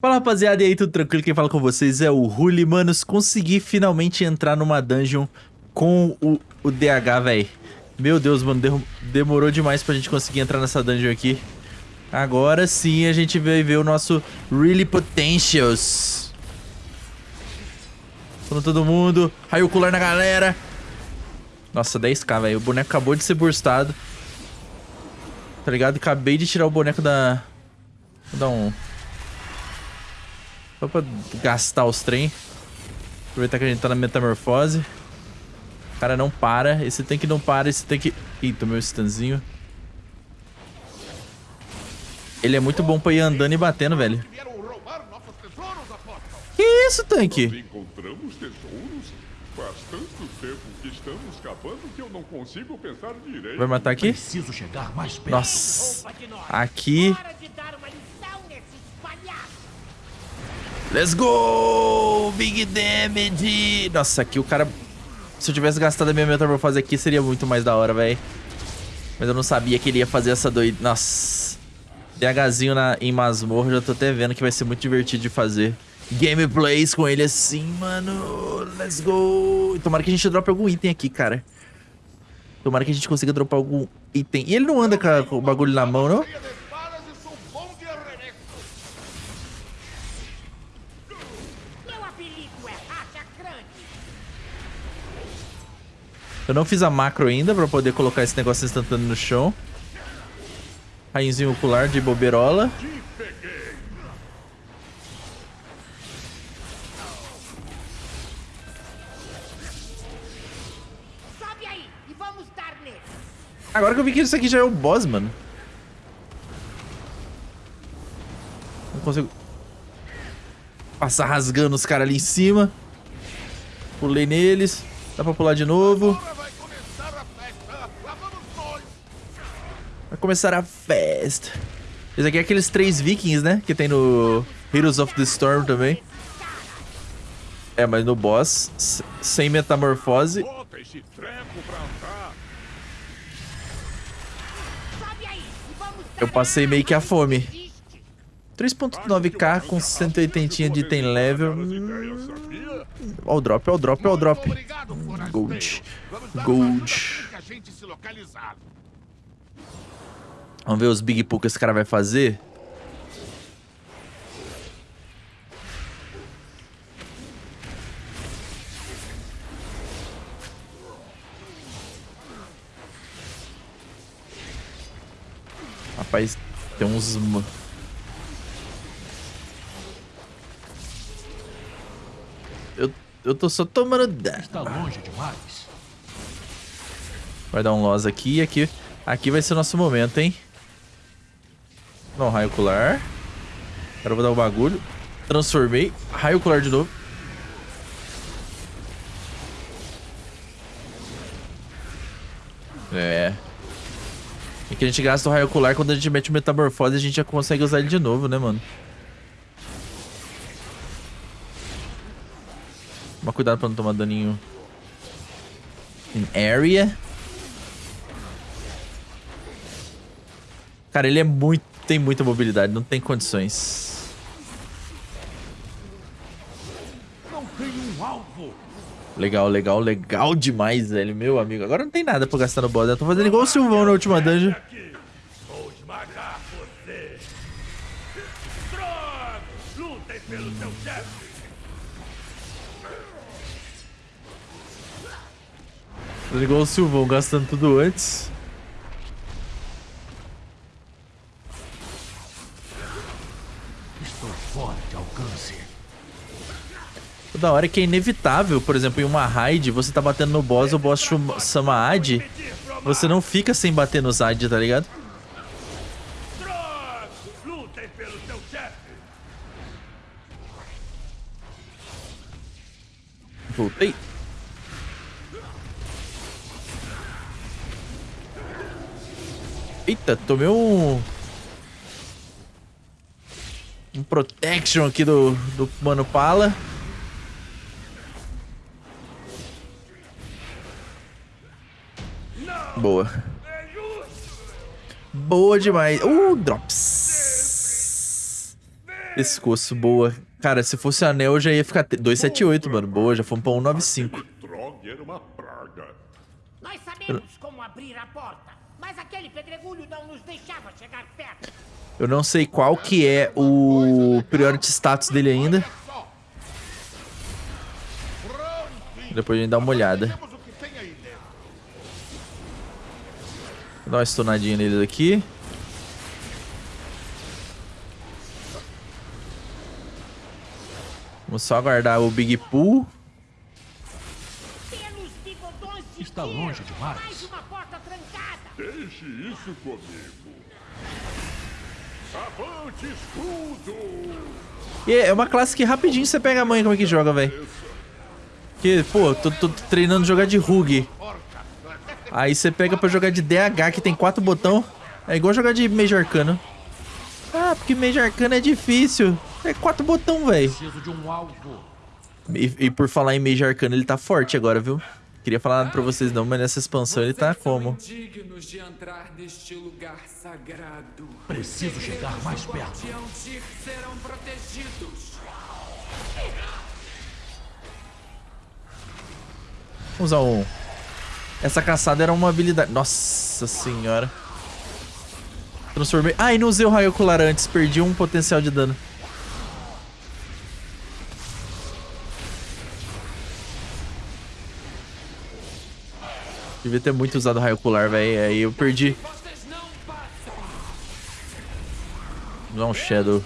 Fala rapaziada, e aí, tudo tranquilo? Quem fala com vocês é o Ruli, manos. Consegui finalmente entrar numa dungeon com o, o DH, velho. Meu Deus, mano, de demorou demais pra gente conseguir entrar nessa dungeon aqui. Agora sim a gente vai ver o nosso Really Potentials. Falando todo mundo, raio ocular na galera. Nossa, 10k, velho. O boneco acabou de ser burstado. Tá ligado? Acabei de tirar o boneco da... Vou dar um... Só pra gastar os trem. Aproveitar que a gente tá na metamorfose. O cara não para. Esse tanque não para. Esse tanque... Ih, tomei um stunzinho. Ele é muito bom pra ir andando e batendo, velho. Que isso, tanque? Encontramos tesouros? Faz tanto tempo que estamos escapando que eu não consigo pensar direito. Vai matar aqui? Preciso chegar mais perto. Nossa. Aqui. Let's go! Big damage! Nossa, aqui o cara... Se eu tivesse gastado a minha metamorfose aqui, seria muito mais da hora, velho. Mas eu não sabia que ele ia fazer essa doida... Nossa. DHzinho na, em masmorra, já tô até vendo que vai ser muito divertido de fazer. Gameplays com ele assim, mano. Let's go! Tomara que a gente drope algum item aqui, cara. Tomara que a gente consiga dropar algum item. E ele não anda com, o bagulho na mão, não? Eu não fiz a macro ainda pra poder colocar esse negócio instantâneo no chão. Rainzinho ocular de boberola. Agora que eu vi que isso aqui já é o boss, mano. Não consigo... Passar rasgando os caras ali em cima. Pulei neles. Dá pra pular de novo. Começar a festa. Esse aqui é aqueles três vikings, né? Que tem no Heroes of the Storm também. É, mas no boss, sem metamorfose. Eu passei meio que a fome. 3.9k com 180 de item level. Ó o drop, ó o drop, ó o drop. Gold. Gold. Vamos ver os big pull que esse cara vai fazer. Rapaz, tem uns... Eu, eu tô só tomando dano. Está longe demais. Vai dar um loss aqui aqui. Aqui vai ser o nosso momento, hein? Não, raio ocular. Agora eu vou dar o um bagulho. Transformei. Raio ocular de novo. É. E que a gente gasta o raio ocular quando a gente mete o metamorfose a gente já consegue usar ele de novo, né, mano? Toma cuidado pra não tomar daninho. In area. Cara, ele é muito tem muita mobilidade, não tem condições. Não tem um alvo. Legal, legal, legal demais, velho, meu amigo. Agora não tem nada pra gastar no boss, né? Tô fazendo igual o Silvão na última dungeon. Fazendo igual o Silvão, gastando tudo antes. Da hora é que é inevitável, por exemplo, em uma raid, você tá batendo no boss, o boss chama Ad, você não fica sem bater nos Ad, tá ligado? Voltei. Eita, tomei um... Um protection aqui do, do Mano Pala. Boa. Boa demais. Uh, drops. Pescoço, boa. Cara, se fosse anel, eu já ia ficar... te- 278, mano. Boa, já fomos pra 195. Trog era uma praga. Nós sabemos como abrir a porta, mas aquele pedregulho não nos deixava chegar perto. Eu não sei qual que é o priority status dele ainda. Depois a gente dá uma olhada. Vou dar uma stunadinha neles aqui. Vamos só aguardar o Big Pool. Pelos bigodões de Está longe demais. Mais uma porta trancada. Deixe isso comigo. Avante, escudo! E é uma classe que rapidinho você pega a mãe como é que joga, velho. Que, pô, tô, tô treinando jogar de Rug. Aí você pega pra jogar de DH, que tem quatro botão. É igual jogar de Mage Arcano. Ah, porque Mage Arcano é difícil. É quatro botão, velho. Um. E, e por falar em Mage Arcano, ele tá forte agora, viu? Queria falar nada pra vocês não, mas nessa expansão ele tá como? indignos de entrar neste lugar sagrado. Preciso chegar mais perto. Vamos usar um... Essa caçada era uma habilidade... Nossa senhora. Transformei... Ah, não usei o raio ocular antes. Perdi um potencial de dano. Devia ter muito usado o raio ocular, velho. Aí eu perdi. Vou dar um Shadow.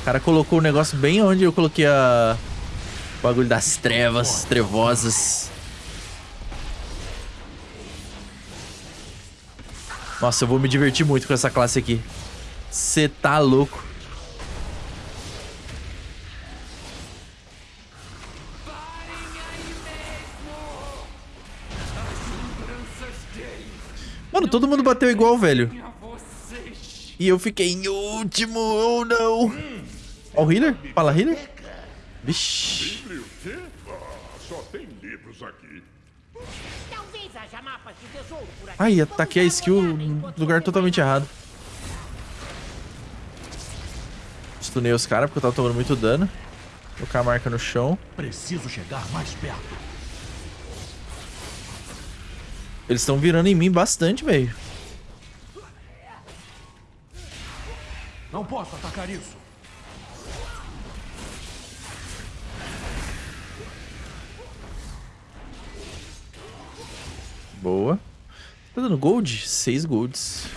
O cara colocou o negócio bem onde eu coloquei a... Bagulho das trevas, trevosas. Nossa, eu vou me divertir muito com essa classe aqui. Você tá louco. Mano, todo mundo bateu igual, velho. E eu fiquei em último, ou não. Ó o healer? Fala healer? Vixe. Livre o quê? Ah, só tem livros aqui. Talvez haja mapas de tesouro por aqui. Ai, ataquei a skill no lugar totalmente errado. Stunei os caras porque eu tava tomando muito dano. Colocar a marca no chão. Preciso chegar mais perto. Eles estão virando em mim bastante, velho. Não posso atacar isso. Boa. Tá dando gold? Seis golds.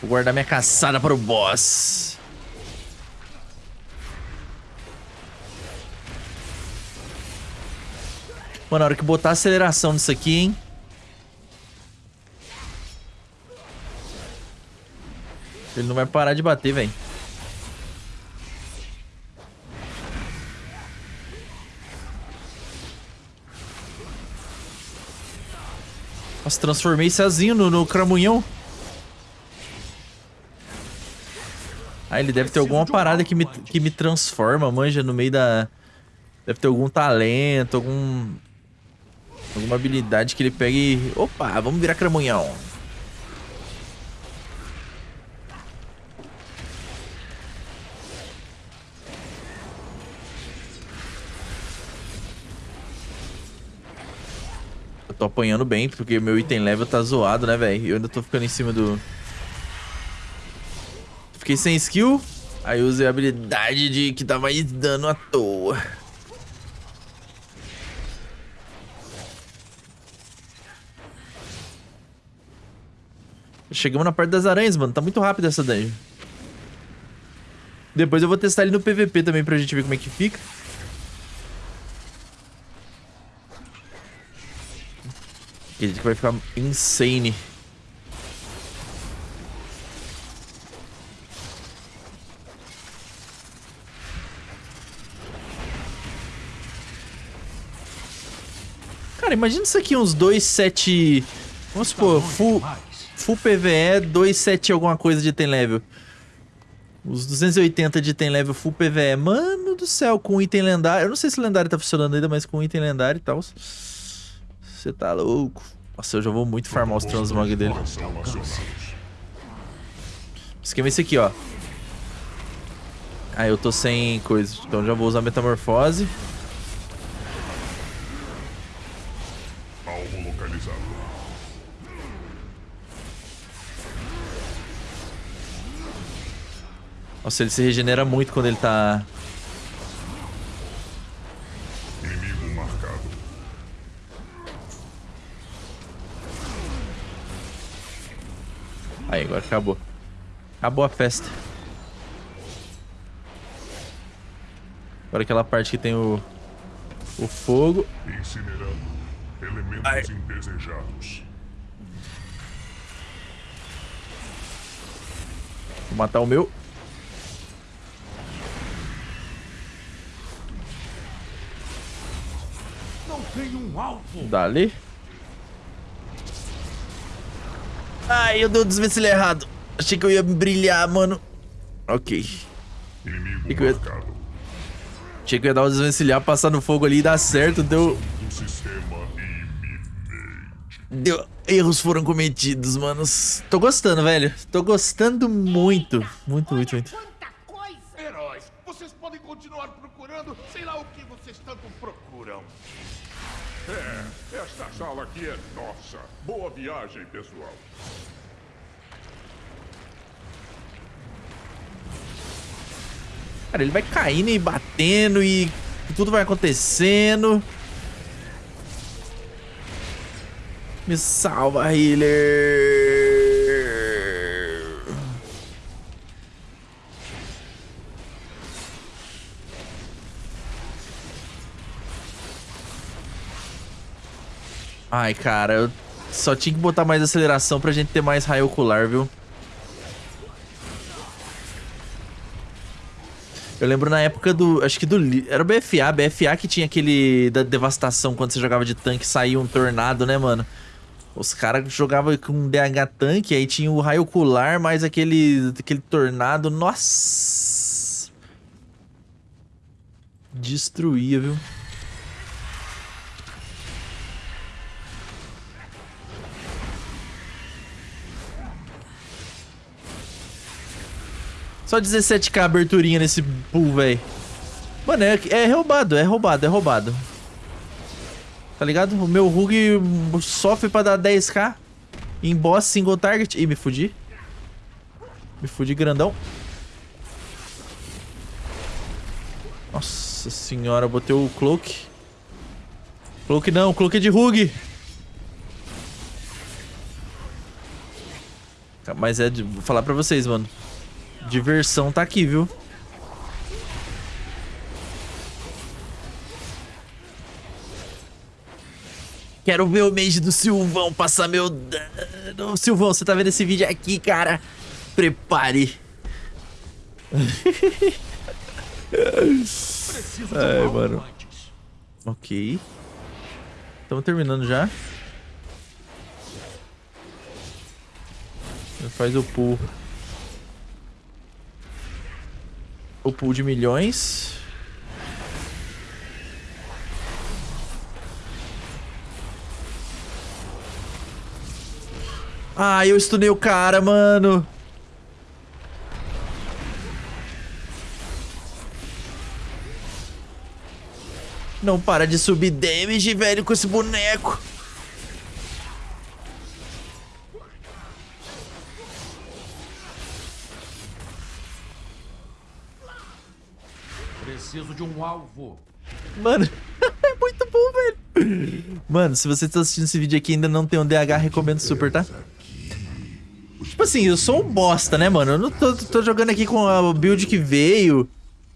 Vou guardar minha caçada para o boss. Mano, na hora que botar aceleração nisso aqui, hein? Ele não vai parar de bater, velho. Nossa, transformei sozinho no, no cramunhão. Ah, ele deve ter alguma parada que me, que me transforma, manja, no meio da... Deve ter algum talento, algum... Alguma habilidade que ele pega e... Opa, vamos virar cramunhão. Tô apanhando bem, porque meu item level tá zoado, né, velho? Eu ainda tô ficando em cima do... Fiquei sem skill, aí usei a habilidade de que dá mais dano à toa. Chegamos na parte das aranhas, mano. Tá muito rápido essa dungeon. Depois eu vou testar ele no PVP também pra gente ver como é que fica. Acredito que vai ficar insane. Cara, imagina isso aqui, uns 2, 7... Vamos supor, full, Demais. full PVE, 2, 7 alguma coisa de item level. Os 280 de item level full PVE. Mano do céu, com item lendário. Eu não sei se o lendário tá funcionando ainda, mas com item lendário e tal. Você tá louco. Nossa, eu já vou muito farmar os transmog dele. O esquema é esse aqui, ó. Ah, eu tô sem coisa. Então já vou usar metamorfose. Alvo localizado. Nossa, ele se regenera muito quando ele tá... Aí, agora acabou. Acabou a festa. Agora aquela parte que tem o... O fogo. Incinerando. Elementos Ai. indesejados. Vou matar o meu. Não tem um alvo. Dali. Ai, eu dei o desvencilho errado. Achei que eu ia brilhar, mano. Ok. Inimigo Que ia-. Achei que eu ia dar o desvencilhar, passar no fogo ali e dar certo. Deu... Deu... Erros foram cometidos, manos. Tô gostando, velho. Tô gostando muito. Muito, muito, muito. Quanta coisa! Heróis, vocês podem continuar procurando, sei lá o que vocês tanto procuram. É, esta sala aqui é nossa. Boa viagem, pessoal. Cara, ele vai caindo e batendo e tudo vai acontecendo. Me salva, healer. Ai, cara, eu só tinha que botar mais aceleração pra gente ter mais raio ocular, viu? Eu lembro na época do. Acho que do. Era o BFA, BFA que tinha aquele. Da devastação quando você jogava de tanque saía um tornado, né, mano? Os caras jogavam com DH tanque, aí tinha o raio ocular, mais aquele. aquele tornado. Nossa! Destruía, viu? Só 17k aberturinha nesse pool, velho. Mano, é, é roubado, é roubado, é roubado. Tá ligado? O meu Rug sofre pra dar 10k. Em boss, single target. Ih, me fudi. Me fudi grandão. Nossa senhora, botei o cloak. Cloak não, cloak é de Rug. Mas é, de, vou falar pra vocês, mano. Diversão tá aqui, viu? Quero ver o mage do Silvão passar meu dano. Silvão, você tá vendo esse vídeo aqui, cara? Prepare. Ai, mano. Ok. Estamos terminando já. Faz o pool. O pool de milhões. Ah, eu estunei o cara, mano. Não para de subir damage, velho, com esse boneco. De um alvo. Mano, é muito bom, velho. Mano, se você tá assistindo esse vídeo aqui e ainda não tem um DH, recomendo super, tá? Tipo assim, eu sou um bosta, né, mano? Eu não tô, tô jogando aqui com a build que veio.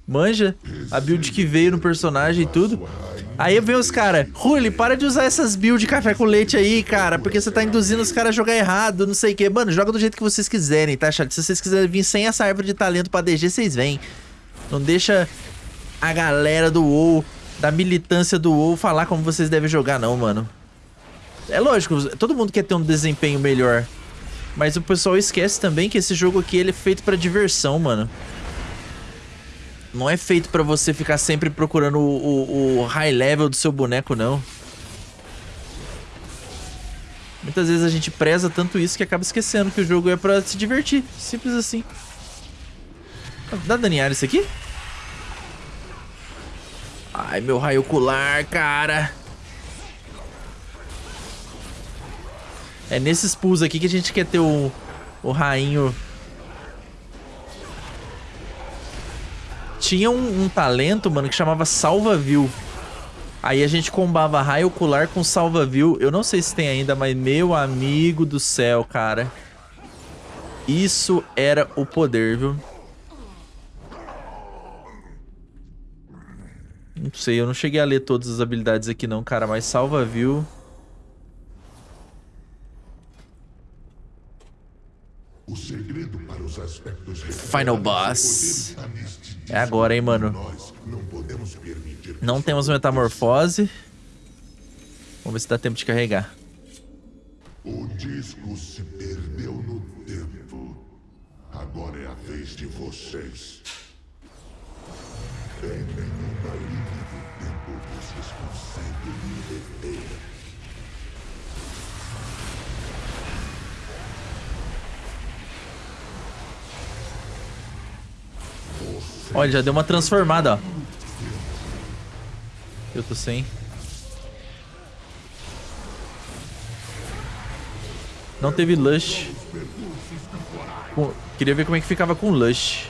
Manja? A build que veio no personagem e tudo. Aí vem os caras, Ruli, para de usar essas builds de café com leite aí, cara, porque você tá induzindo os caras a jogar errado, não sei o que. Mano, joga do jeito que vocês quiserem, tá, chat? Se vocês quiserem vir sem essa árvore de talento pra DG, vocês vêm. Não deixa a galera do WoW, da militância do WoW, falar como vocês devem jogar, não, mano. É lógico, todo mundo quer ter um desempenho melhor. Mas o pessoal esquece também que esse jogo aqui ele é feito pra diversão, mano. Não é feito pra você ficar sempre procurando o, o, o high level do seu boneco, não. Muitas vezes a gente preza tanto isso que acaba esquecendo que o jogo é pra se divertir. Simples assim. Dá daniar isso aqui? Ai, meu raio ocular, cara. É nesses pulls aqui que a gente quer ter o, o rainho. Tinha um, um talento, mano, que chamava Salva View. Aí a gente combava raio ocular com Salva View. Eu não sei se tem ainda, mas meu amigo do céu, cara. Isso era o poder, viu? Não sei, eu não cheguei a ler todas as habilidades aqui não, cara, mas salva view. O segredo para os aspectos Final Boss. É agora, hein, mano. Não temos metamorfose. Vamos ver se dá tempo de carregar. O disco se perdeu no tempo. Agora é a vez de vocês. Em nenhuma conseguem me deter. Olha, já deu uma transformada, ó. Eu tô sem. Não teve Lush. Queria ver como é que ficava com Lush.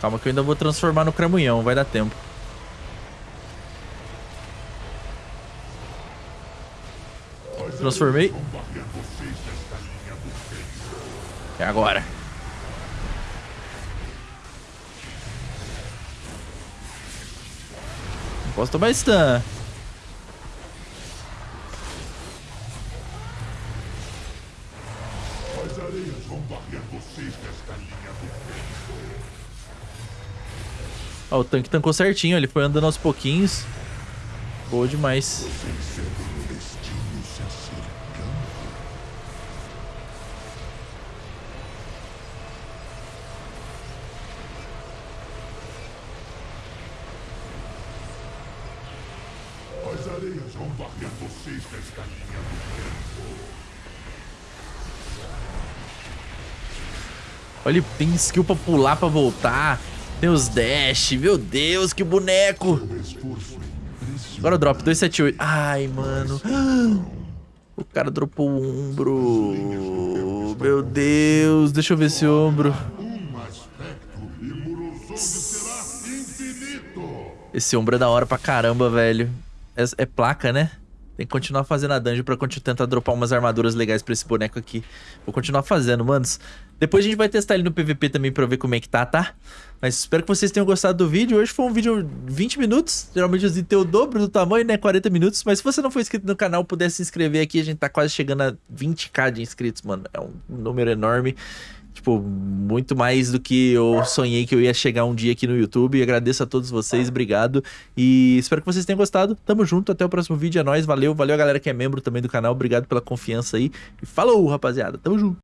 Calma que eu ainda vou transformar no cramunhão, vai dar tempo. Transformei. É agora. Não posso tomar stun. Ó, o tanque tancou certinho, ele foi andando aos pouquinhos. Boa demais. Sentem o destino se acercando. As areias vão varrer vocês linha do tempo. Olha, ele tem skill pra pular, pra voltar. Tem os dash. Meu Deus, que boneco. Impressionante. Agora drop 278. Ai, mano. O cara dropou o ombro. Meu Deus, deixa eu ver esse ombro. Esse ombro é da hora pra caramba, velho. É, é placa, né? Tem que continuar fazendo a dungeon pra tentar dropar umas armaduras legais pra esse boneco aqui. Vou continuar fazendo, manos. Depois a gente vai testar ele no PVP também pra ver como é que tá, tá? Mas espero que vocês tenham gostado do vídeo. Hoje foi um vídeo 20 minutos. Geralmente os vídeos o dobro do tamanho, né? 40 minutos. Mas se você não for inscrito no canal, puder se inscrever aqui. A gente tá quase chegando a 20k de inscritos, mano. É um número enorme. Tipo, muito mais do que eu sonhei que eu ia chegar um dia aqui no YouTube. Agradeço a todos vocês, obrigado. E espero que vocês tenham gostado. Tamo junto, até o próximo vídeo. É nóis, valeu. Valeu a galera que é membro também do canal. Obrigado pela confiança aí. E falou, rapaziada. Tamo junto.